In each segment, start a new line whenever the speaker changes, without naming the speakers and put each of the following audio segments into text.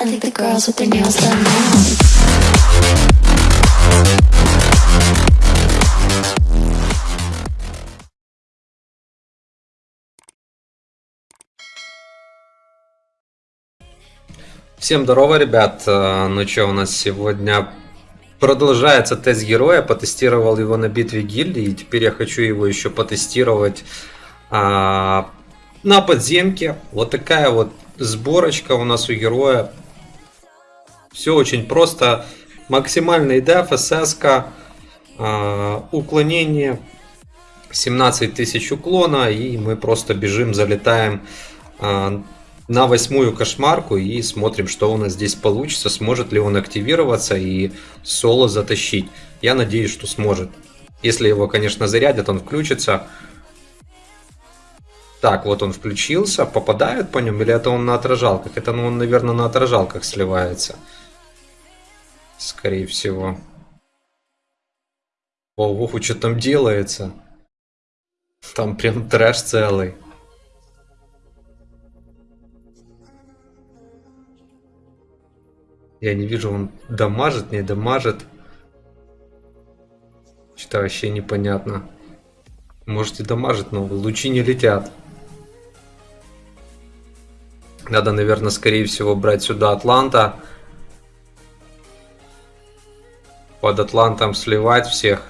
I think the girls with their nails done now.
Всем здорово, ребят. Э, Ну что, у нас сегодня продолжается тест героя. Потестировал его на битве гильдии. И теперь я хочу его еще потестировать а, на подземке. Вот такая вот сборочка у нас у героя. Все очень просто. Максимальный деф, СС, а, уклонение 17 тысяч уклона. И мы просто бежим, залетаем а, на восьмую кошмарку и смотрим, что у нас здесь получится, сможет ли он активироваться и соло затащить. Я надеюсь, что сможет. Если его, конечно, зарядят, он включится. Так, вот он включился. Попадают по нему или это он на отражалках? Это, ну, он, наверное, на отражалках сливается. Скорее всего. О, ох, что там делается? Там прям трэш целый. Я не вижу, он дамажит, не дамажит. Что-то вообще непонятно. Может и дамажит, но лучи не летят. Надо, наверное, скорее всего брать сюда Атланта. Под Атлантом сливать всех.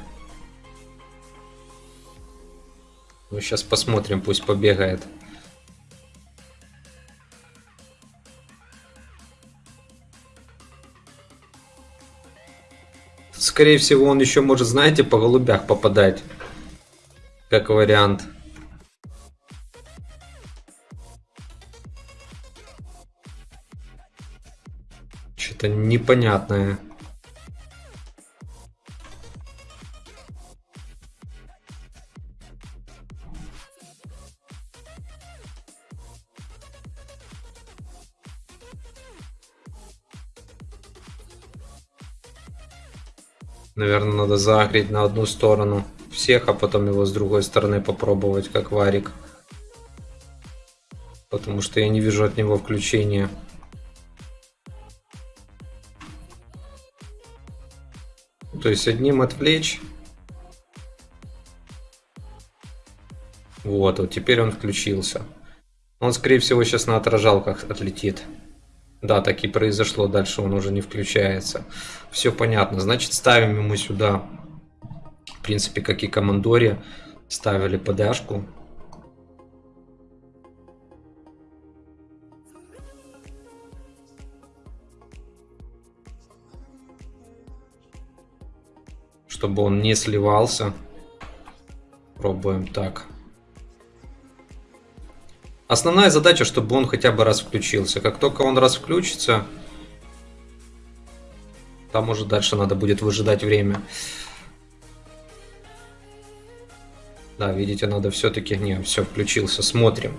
Ну, сейчас посмотрим, пусть побегает. Скорее всего, он еще может, знаете, по голубях попадать. Как вариант. Что-то непонятное. Наверное, надо загреть на одну сторону всех, а потом его с другой стороны попробовать, как варик. Потому что я не вижу от него включения. То есть одним отвлечь. Вот, вот теперь он включился. Он, скорее всего, сейчас на отражалках отлетит. Да, так и произошло. Дальше он уже не включается. Все понятно. Значит, ставим ему сюда, в принципе, как и командоре, ставили подашку. Чтобы он не сливался. Пробуем так. Основная задача, чтобы он хотя бы раз включился. Как только он раз включится, там уже дальше надо будет выжидать время. Да, видите, надо все-таки... Не, все, включился. Смотрим.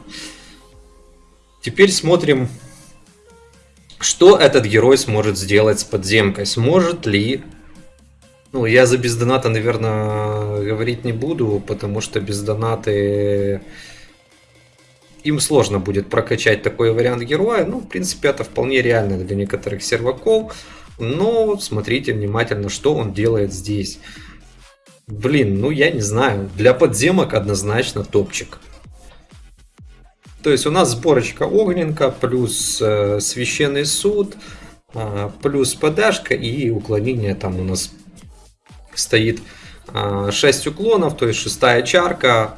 Теперь смотрим, что этот герой сможет сделать с подземкой. Сможет ли... Ну, я за без доната, наверное, говорить не буду, потому что без донаты им сложно будет прокачать такой вариант героя. Ну, в принципе, это вполне реально для некоторых серваков. Но смотрите внимательно, что он делает здесь. Блин, ну я не знаю. Для подземок однозначно топчик. То есть у нас сборочка огненка, плюс э, священный суд, э, плюс подашка и уклонение там у нас стоит э, 6 уклонов, то есть шестая чарка.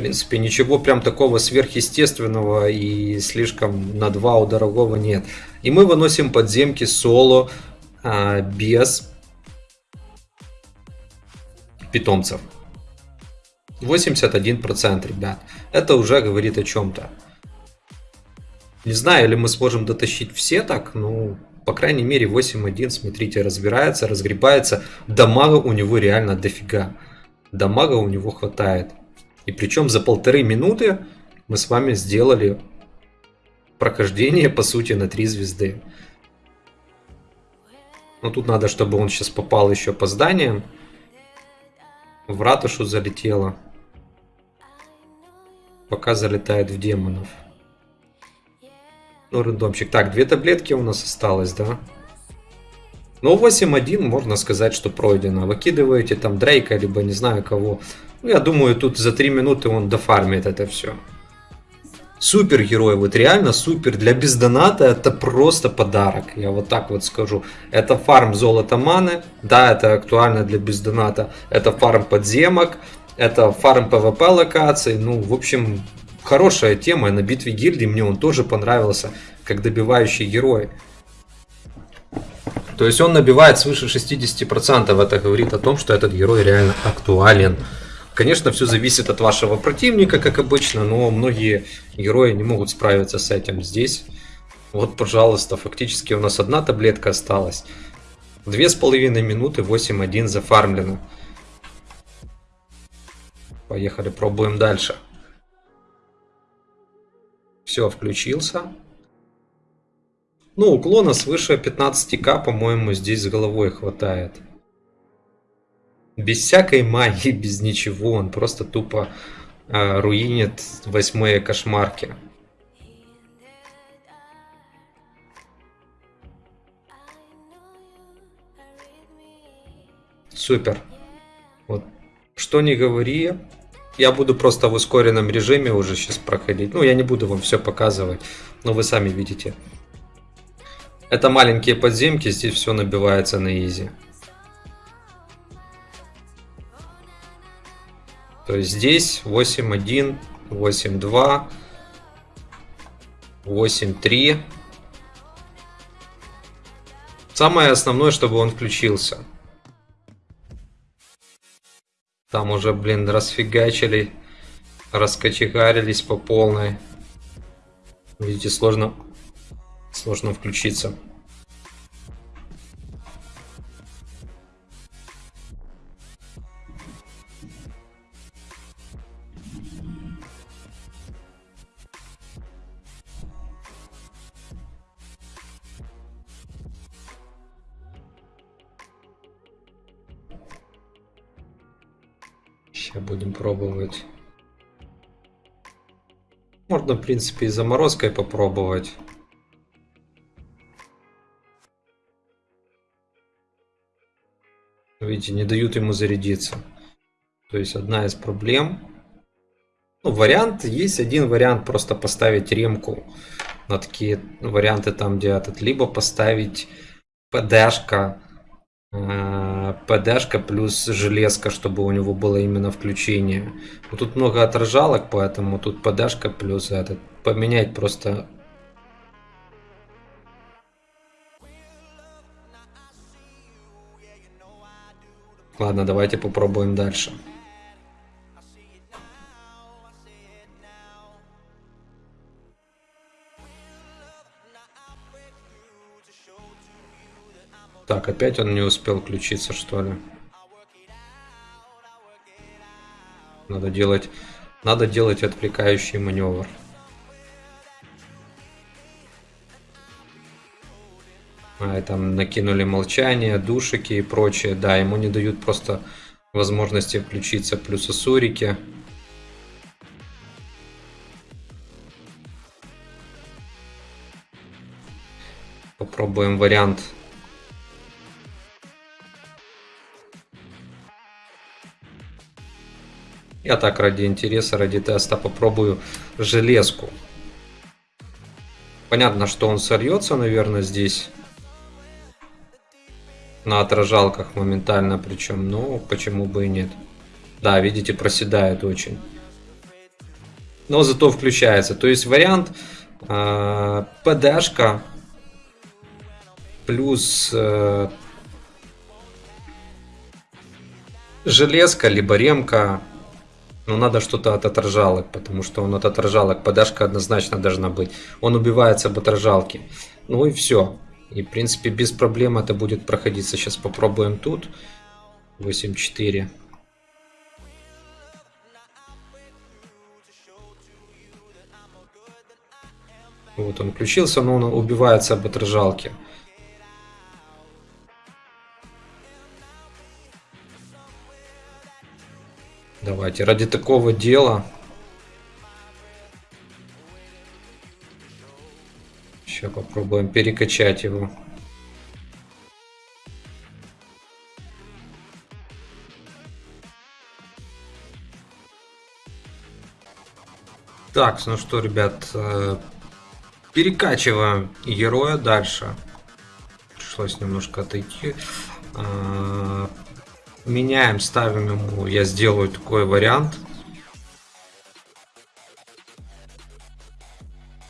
В принципе, ничего прям такого сверхъестественного и слишком на два у дорогого нет. И мы выносим подземки соло а, без питомцев. 81%, ребят. Это уже говорит о чем-то. Не знаю, или мы сможем дотащить все так, ну, по крайней мере 8.1, смотрите, разбирается, разгребается. Дамага у него реально дофига. Дамага у него хватает. И причем за полторы минуты мы с вами сделали прохождение, по сути, на 3 звезды. Но тут надо, чтобы он сейчас попал еще по зданиям. В ратушу залетело. Пока залетает в демонов. Ну, рандомчик. Так, две таблетки у нас осталось, да? Ну, 8-1, можно сказать, что пройдено. Выкидываете там Дрейка, либо не знаю кого. Ну, я думаю, тут за 3 минуты он дофармит это все. Супер герой, вот реально супер. Для бездоната это просто подарок, я вот так вот скажу. Это фарм золота маны, да, это актуально для бездоната. Это фарм подземок, это фарм PvP локаций. Ну, в общем, хорошая тема. На битве гильдии мне он тоже понравился, как добивающий герой. То есть он набивает свыше 60%. Это говорит о том, что этот герой реально актуален. Конечно, все зависит от вашего противника, как обычно, но многие герои не могут справиться с этим здесь. Вот, пожалуйста, фактически у нас одна таблетка осталась. Две с половиной минуты, 8-1 зафармлено. Поехали, пробуем дальше. Все, включился. Ну, уклона свыше 15к, по-моему, здесь с головой хватает. Без всякой магии, без ничего. Он просто тупо э, руинит восьмые кошмарки. Супер. Вот. Что не говори, я буду просто в ускоренном режиме уже сейчас проходить. Ну, я не буду вам все показывать, но вы сами видите. Это маленькие подземки, здесь все набивается на изи. То есть здесь 8.1, 8.2, 8.3. Самое основное, чтобы он включился. Там уже, блин, расфигачили, раскочегарились по полной. Видите, сложно, сложно включиться. Сейчас будем пробовать. Можно, в принципе, и заморозкой попробовать. Видите, не дают ему зарядиться. То есть одна из проблем. Ну, вариант, есть один вариант просто поставить ремку на такие варианты там, где этот, либо поставить ПДшка Э, ПДшка плюс железка, чтобы у него было именно включение. Но тут много отражалок, поэтому тут ПДшка плюс этот. Поменять просто... Ладно, давайте попробуем дальше. Так, опять он не успел включиться, что ли? Надо делать, надо делать отвлекающий маневр. А, там накинули молчание, душики и прочее. Да, ему не дают просто возможности включиться. Плюс асурики. Попробуем вариант Я так ради интереса, ради теста попробую железку. Понятно, что он сольется, наверное, здесь. На отражалках моментально причем. Но почему бы и нет. Да, видите, проседает очень. Но зато включается. То есть вариант э, ПДшка плюс э, железка, либо ремка но надо что-то от отражалок, потому что он от отражалок, подашка однозначно должна быть. Он убивается об отражалки. Ну и все. И в принципе без проблем это будет проходиться. Сейчас попробуем тут. 8-4. Вот он включился, но он убивается об отражалке. Давайте, ради такого дела. Сейчас попробуем перекачать его. Так, ну что, ребят, э, перекачиваем героя дальше. Пришлось немножко отойти. Меняем, ставим ему, я сделаю такой вариант.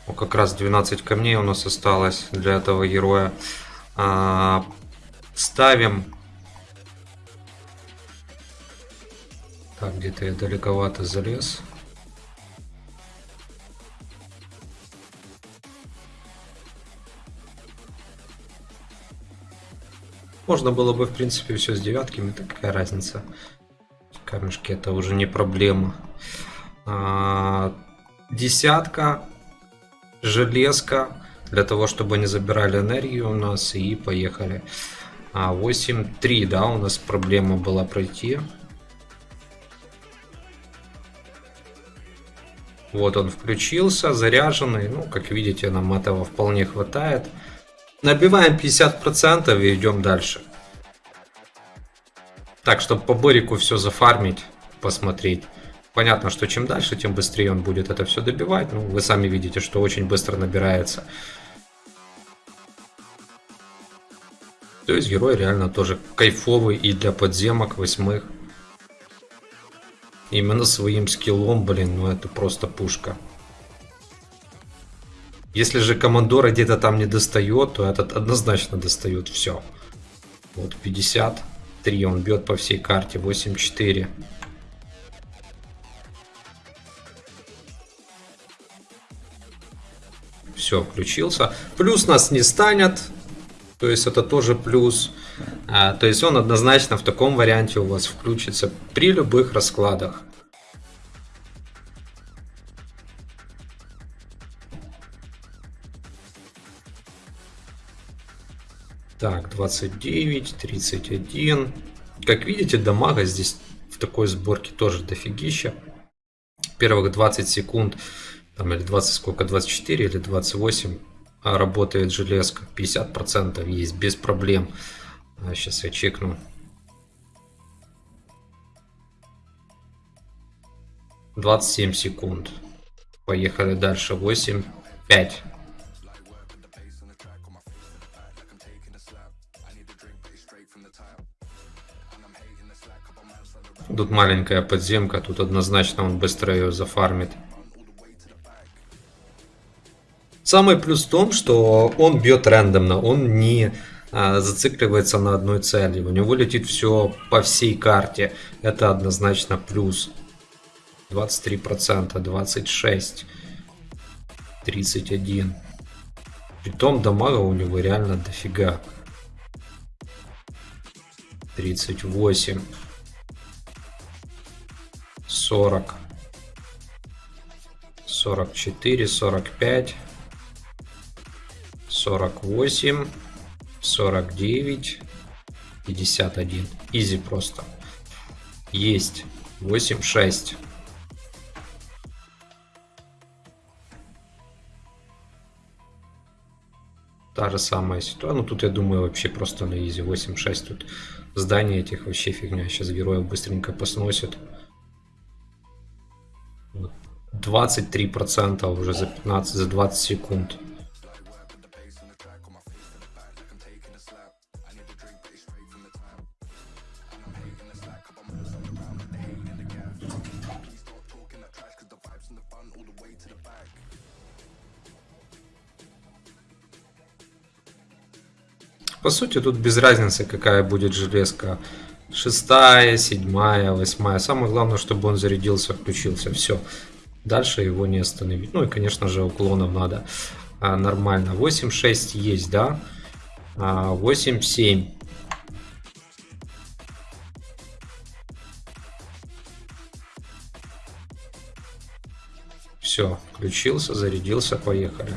О, как раз 12 камней у нас осталось для этого героя. А, ставим. Так, где-то я далековато залез. Можно было бы, в принципе, все с девятками, так какая разница. Камешки это уже не проблема. А, десятка, железка, для того, чтобы не забирали энергию у нас, и поехали. А, 8-3, да, у нас проблема была пройти. Вот он включился, заряженный. Ну, как видите, нам этого вполне хватает. Набиваем 50% и идем дальше. Так, чтобы по Борику все зафармить, посмотреть. Понятно, что чем дальше, тем быстрее он будет это все добивать. Ну, вы сами видите, что очень быстро набирается. То есть герой реально тоже кайфовый и для подземок восьмых. Именно своим скиллом, блин, ну это просто пушка. Если же командора где-то там не достает, то этот однозначно достает все. Вот 53 он бьет по всей карте, 8-4. Все, включился. Плюс нас не станет. То есть это тоже плюс. А, то есть он однозначно в таком варианте у вас включится при любых раскладах. Так, 29, 31. Как видите, дамага здесь в такой сборке тоже дофигища. Первых 20 секунд, там или 20 сколько, 24 или 28 а работает железка. 50% есть без проблем. Сейчас я чекну. Двадцать семь секунд. Поехали дальше. Восемь, пять. Тут маленькая подземка, тут однозначно он быстро ее зафармит. Самый плюс в том, что он бьет рандомно, он не а, зацикливается на одной цели. У него летит все по всей карте. Это однозначно плюс. 23%, 26%, 31%. Притом дамага у него реально дофига. 38. 40, 44, 45, 48, 49, 51. Изи просто. Есть. 8, 6. Та же самая ситуация. Ну, тут, я думаю, вообще просто на изи. 8-6 тут здание этих вообще фигня. Сейчас героев быстренько посносят. 23% уже за 15, за 20 секунд. По сути, тут без разницы, какая будет железка. Шестая, седьмая, восьмая. Самое главное, чтобы он зарядился, включился. Все. Дальше его не остановить. Ну и, конечно же, уклонов надо а, нормально. 8-6 есть, да? А, 8-7. Все, включился, зарядился, поехали.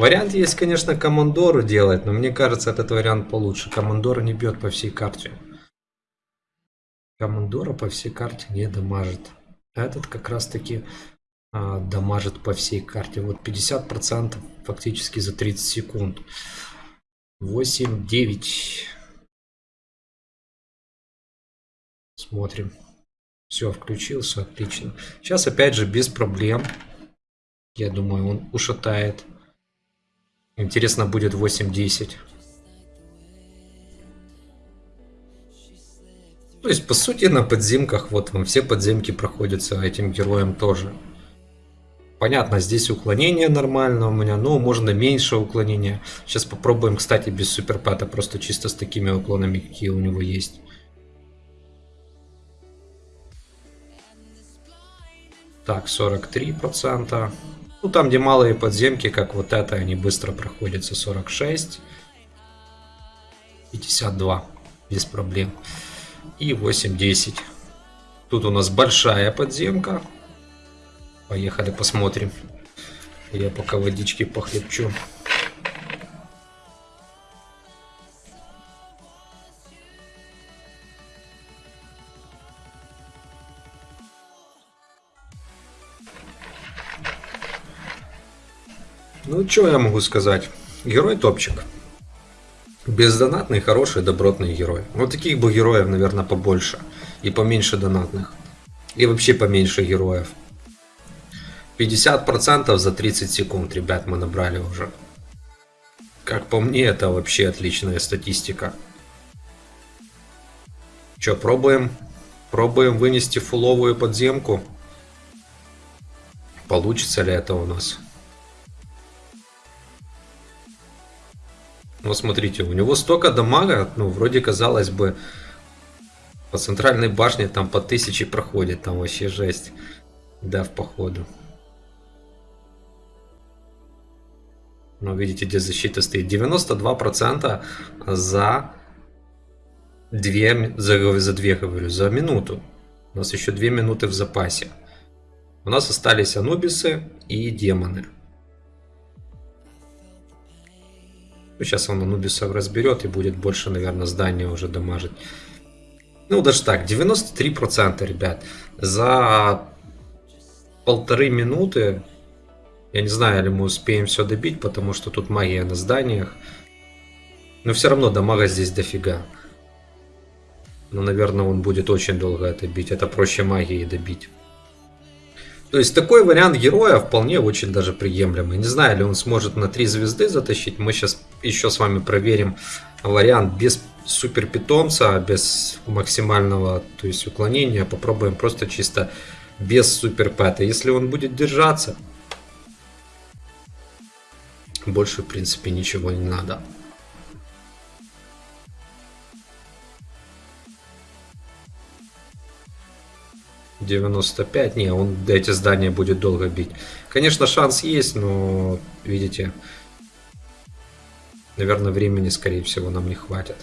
Вариант есть, конечно, командору делать, но мне кажется, этот вариант получше. Командора не бьет по всей карте. Командора по всей карте не дамажит. Этот как раз таки а, дамажит по всей карте. Вот 50% фактически за 30 секунд. 8, 9. Смотрим. Все, включился, отлично. Сейчас опять же без проблем. Я думаю, он ушатает. Интересно будет 8-10. То есть, по сути, на подземках, вот вам все подземки проходятся этим героем тоже. Понятно, здесь уклонение нормально у меня, но можно меньше уклонения. Сейчас попробуем, кстати, без суперпата, просто чисто с такими уклонами, какие у него есть. Так, 43%. Ну, там, где малые подземки, как вот это, они быстро проходятся. 46. 52. Без проблем. И 8-10. Тут у нас большая подземка. Поехали посмотрим. Я пока водички похлебчу. Ну, что я могу сказать? Герой топчик. Бездонатный, хороший, добротный герой. Вот таких бы героев, наверное, побольше. И поменьше донатных. И вообще поменьше героев. 50% за 30 секунд, ребят, мы набрали уже. Как по мне, это вообще отличная статистика. Че, пробуем? Пробуем вынести фуловую подземку. Получится ли это у нас? Вот смотрите, у него столько дамага, ну, вроде казалось бы, по центральной башне там по тысяче проходит, там вообще жесть. Да, в походу. Ну, видите, где защита стоит. 92% за 2, за, за 2, говорю, за минуту. У нас еще 2 минуты в запасе. У нас остались анубисы и демоны. Сейчас он анубисов разберет и будет больше, наверное, здания уже дамажить. Ну, даже так, 93%, ребят. За полторы минуты я не знаю, ли мы успеем все добить, потому что тут магия на зданиях. Но все равно дамага здесь дофига. Но, наверное, он будет очень долго это бить. Это проще магии добить. То есть такой вариант героя вполне очень даже приемлемый. Не знаю, ли он сможет на 3 звезды затащить. Мы сейчас еще с вами проверим вариант без супер питомца, без максимального то есть уклонения. Попробуем просто чисто без супер пэта. Если он будет держаться, больше, в принципе, ничего не надо. Девяносто пять. Не, он эти здания будет долго бить. Конечно, шанс есть, но, видите, наверное, времени, скорее всего, нам не хватит.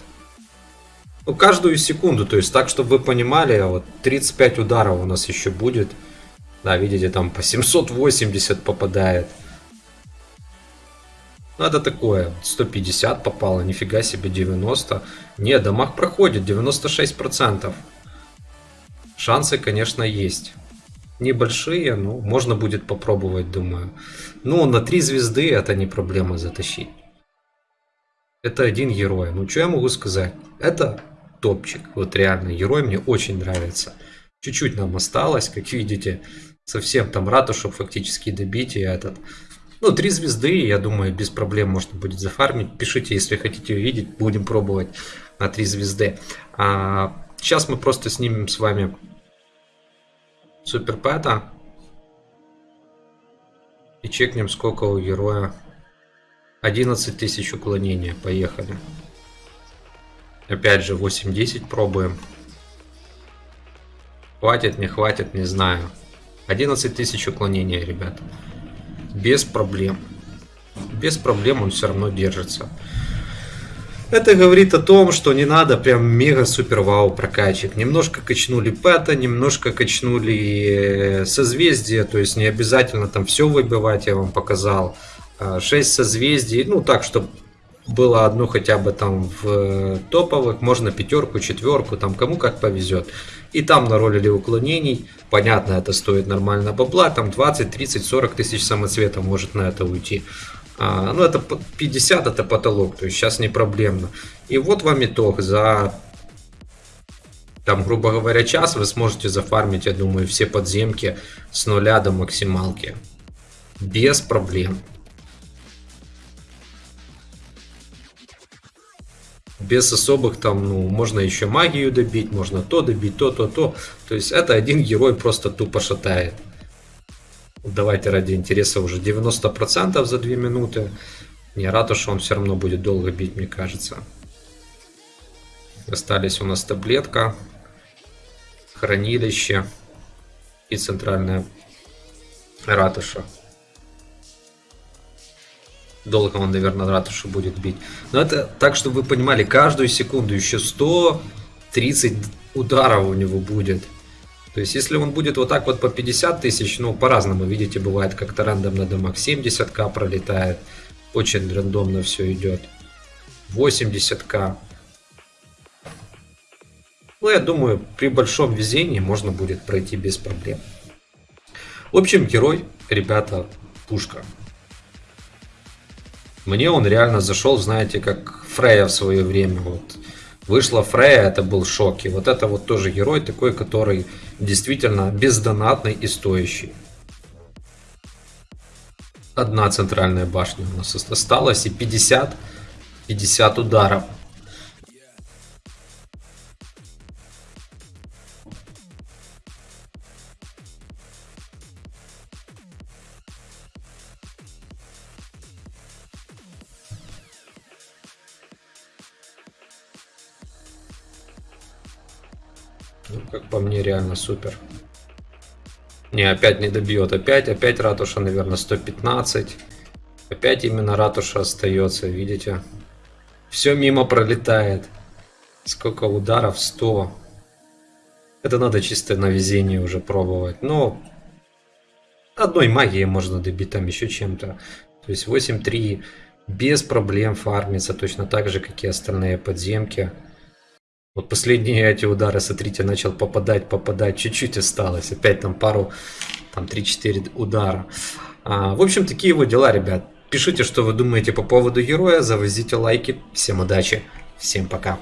Ну, каждую секунду, то есть так, чтобы вы понимали, вот 35 ударов у нас еще будет. Да, видите, там по 780 попадает. Ну, это такое, 150 попало, нифига себе 90. Не, дамаг проходит, 96%. Шансы, конечно, есть. Небольшие, но можно будет попробовать, думаю. Ну, на 3 звезды это не проблема затащить. Это один герой. Ну, что я могу сказать? Это топчик. Вот реально, герой мне очень нравится. Чуть-чуть нам осталось, как видите. Совсем там ратушу фактически добить и этот... Ну, три звезды, я думаю, без проблем можно будет зафармить. Пишите, если хотите увидеть, будем пробовать на три звезды. А, сейчас мы просто снимем с вами суперпэта. И чекнем, сколько у героя. 11 тысяч уклонения. Поехали. Опять же, 8-10 пробуем. Хватит, не хватит, не знаю. 11 тысяч уклонения, ребята без проблем. Без проблем он все равно держится. Это говорит о том, что не надо прям мега супер вау прокачек. Немножко качнули пэта, немножко качнули э, созвездие, то есть не обязательно там все выбивать, я вам показал. 6 созвездий, ну так, чтобы было одну хотя бы там в э, топовых, можно пятерку, четверку, там кому как повезет. И там на роли или уклонений, понятно, это стоит нормально бабла, там 20, 30, 40 тысяч самоцветов может на это уйти. А, ну, это 50 это потолок, то есть сейчас не проблемно. И вот вам итог за там, грубо говоря, час вы сможете зафармить, я думаю, все подземки с нуля до максималки. Без проблем. Без особых там, ну, можно еще магию добить, можно то добить, то, то, то. То есть это один герой просто тупо шатает. Давайте ради интереса уже 90% за 2 минуты. Не что он все равно будет долго бить, мне кажется. Остались у нас таблетка, хранилище и центральная ратуша. Долго он, наверное, ратушу будет бить. Но это так, чтобы вы понимали, каждую секунду еще 130 ударов у него будет. То есть, если он будет вот так вот по 50 тысяч, ну, по-разному, видите, бывает как-то рандомно дамаг 70к пролетает. Очень рандомно все идет. 80к. Ну, я думаю, при большом везении можно будет пройти без проблем. В общем, герой, ребята, пушка. Мне он реально зашел, знаете, как Фрея в свое время. Вот вышла Фрея, это был шок. И вот это вот тоже герой такой, который действительно бездонатный и стоящий. Одна центральная башня у нас осталась и 50, 50 ударов. По мне, реально супер. Не, опять не добьет. Опять, опять ратуша, наверное, 115. Опять именно ратуша остается, видите? Все мимо пролетает. Сколько ударов? 100. Это надо чисто на везение уже пробовать. Но одной магией можно добить там еще чем-то. То есть 8-3 без проблем фармится, точно так же, как и остальные подземки. Вот последние эти удары, смотрите, начал попадать, попадать, чуть-чуть осталось. Опять там пару, там 3-4 удара. А, в общем, такие вот дела, ребят. Пишите, что вы думаете по поводу героя, завозите лайки. Всем удачи, всем пока.